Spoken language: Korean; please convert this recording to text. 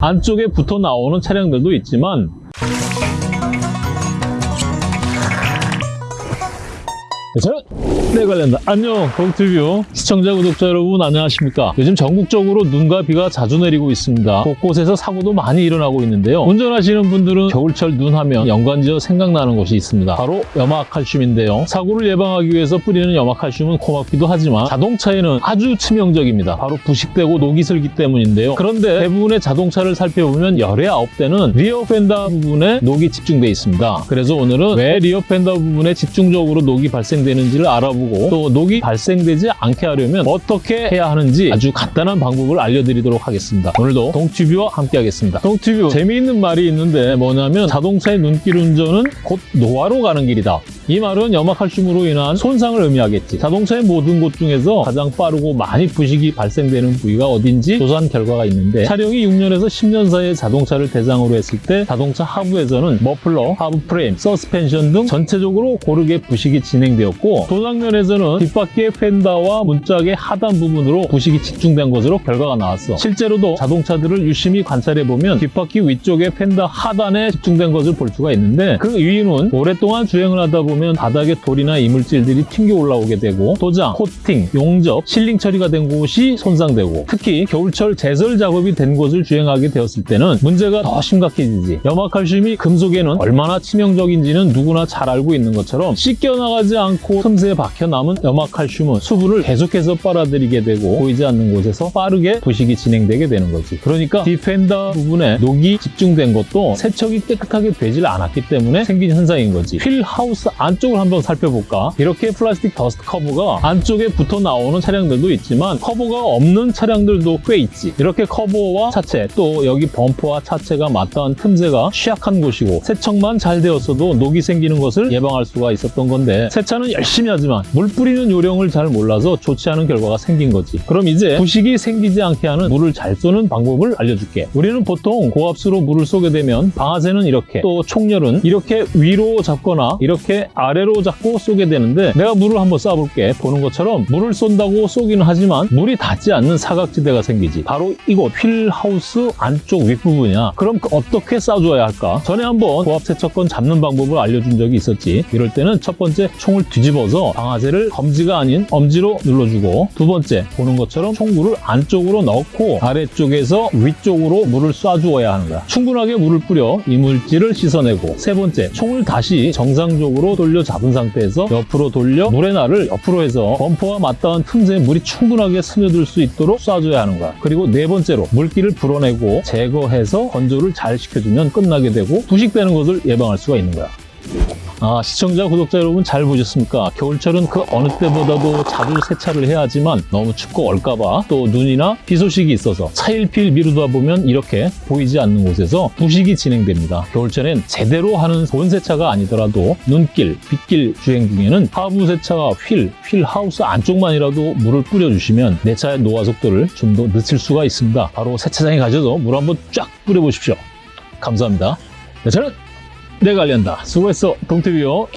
안쪽에 붙어 나오는 차량들도 있지만 저는 네 관련다 안녕 동티뷰 시청자 구독자 여러분 안녕하십니까? 요즘 전국적으로 눈과 비가 자주 내리고 있습니다. 곳곳에서 사고도 많이 일어나고 있는데요. 운전하시는 분들은 겨울철 눈 하면 연관지어 생각나는 곳이 있습니다. 바로 염화칼슘인데요. 사고를 예방하기 위해서 뿌리는 염화칼슘은 고맙기도 하지만 자동차에는 아주 치명적입니다. 바로 부식되고 녹이 슬기 때문인데요. 그런데 대부분의 자동차를 살펴보면 열의 아홉 대는 rear fender 부분에 녹이 집중돼 있습니다. 그래서 오늘은 왜 rear fender 부분에 집중적으로 녹이 발생되는 지를 알아보고 또 녹이 발생되지 않게 하려면 어떻게 해야 하는지 아주 간단한 방법을 알려드리도록 하겠습니다. 오늘도 동티뷰와 함께 하겠습니다. 동티뷰 재미있는 말이 있는데 뭐냐면 자동차의 눈길 운전은 곧 노화로 가는 길이다. 이 말은 염화칼슘으로 인한 손상을 의미하겠지. 자동차의 모든 곳 중에서 가장 빠르고 많이 부식이 발생되는 부위가 어딘지 조사한 결과가 있는데 차량이 6년에서 10년 사이의 자동차를 대상으로 했을 때 자동차 하부에서는 머플러, 하부 프레임, 서스펜션 등 전체적으로 고르게 부식이 진행되었고 도장면에서는 뒷바퀴의 펜다와 문짝의 하단 부분으로 부식이 집중된 것으로 결과가 나왔어. 실제로도 자동차들을 유심히 관찰해보면 뒷바퀴 위쪽의 펜다 하단에 집중된 것을 볼 수가 있는데 그 이유는 오랫동안 주행을 하다 보면 바닥에 돌이나 이물질들이 튕겨 올라오게 되고 도장, 코팅, 용접, sealing 처리가 된 곳이 손상되고 특히 겨울철 제설 작업이 된 곳을 주행하게 되었을 때는 문제가 더 심각해지지. 염화칼슘이 금속에는 얼마나 치명적인지는 누구나 잘 알고 있는 것처럼 씻겨나가지 않고 틈새에 박혀 남은 염화칼슘은 수분을 계속해서 빨아들이게 되고 보이지 않는 곳에서 빠르게 부식이 진행되게 되는 거지. 그러니까 뒤 펜더 부분에 녹이 집중된 것도 세척이 깨끗하게 되질 않았기 때문에 생긴 현상인 거지. wheel house 안 쪽을 한번 살펴볼까? 이렇게 플라스틱 dust cover가 안쪽에 붙어 나오는 차량들도 있지만 커버가 없는 차량들도 꽤 있지. 이렇게 커버와 차체 또 여기 범퍼와 차체가 맞닿은 틈새가 취약한 곳이고 세척만 잘 되었어도 녹이 생기는 것을 예방할 수가 있었던 건데 세차는 열심히 하지만 물 뿌리는 요령을 잘 몰라서 좋지 않은 결과가 생긴 거지. 그럼 이제 부식이 생기지 않게 하는 물을 잘 쏘는 방법을 알려줄게. 우리는 보통 고압수로 물을 쏘게 되면 방아쇠는 이렇게 또 총열은 이렇게 위로 잡거나 이렇게 아래로 잡고 쏘게 되는데 내가 물을 한번 쏴볼게. 보는 것처럼 물을 쏜다고 쏘기는 하지만 물이 닿지 않는 사각지대가 생기지. 바로 이곳 휠하우스 안쪽 윗부분이야. 그럼 어떻게 쏴줘야 할까? 전에 한번 고압 세척건 잡는 방법을 알려준 적이 있었지. 이럴 때는 첫 번째 총을 뒤집어서 방아쇠를 검지가 아닌 엄지로 눌러주고 두 번째 보는 것처럼 총구를 안쪽으로 넣고 아래쪽에서 위쪽으로 물을 쏴주어야 하는 거야. 충분하게 물을 뿌려 이물질을 씻어내고 세 번째 총을 다시 정상적으로 돌려 잡은 상태에서 옆으로 돌려 날을 옆으로 해서 범퍼와 맞닿은 틈새에 물이 충분하게 스며들 수 있도록 쏴줘야 하는 거야. 그리고 네 번째로 물기를 불어내고 제거해서 건조를 잘 시켜주면 끝나게 되고 부식되는 것을 예방할 수가 있는 거야. 아, 시청자, 구독자 여러분 잘 보셨습니까? 겨울철은 그 어느 때보다도 자주 세차를 해야 하지만 너무 춥고 얼까봐 또 눈이나 비 소식이 있어서 차일피일 미루다 보면 이렇게 보이지 않는 곳에서 부식이 진행됩니다. 겨울철엔 제대로 하는 본 세차가 아니더라도 눈길, 빗길 주행 중에는 하부 세차와 휠, 휠 하우스 안쪽만이라도 물을 뿌려주시면 내 차의 노화 속도를 좀 더 늦출 수가 있습니다. 바로 세차장에 가셔서 물 한번 쫙 뿌려보십시오. 감사합니다. 네, 저는 내가 알린다. 수고했어, 동태비요.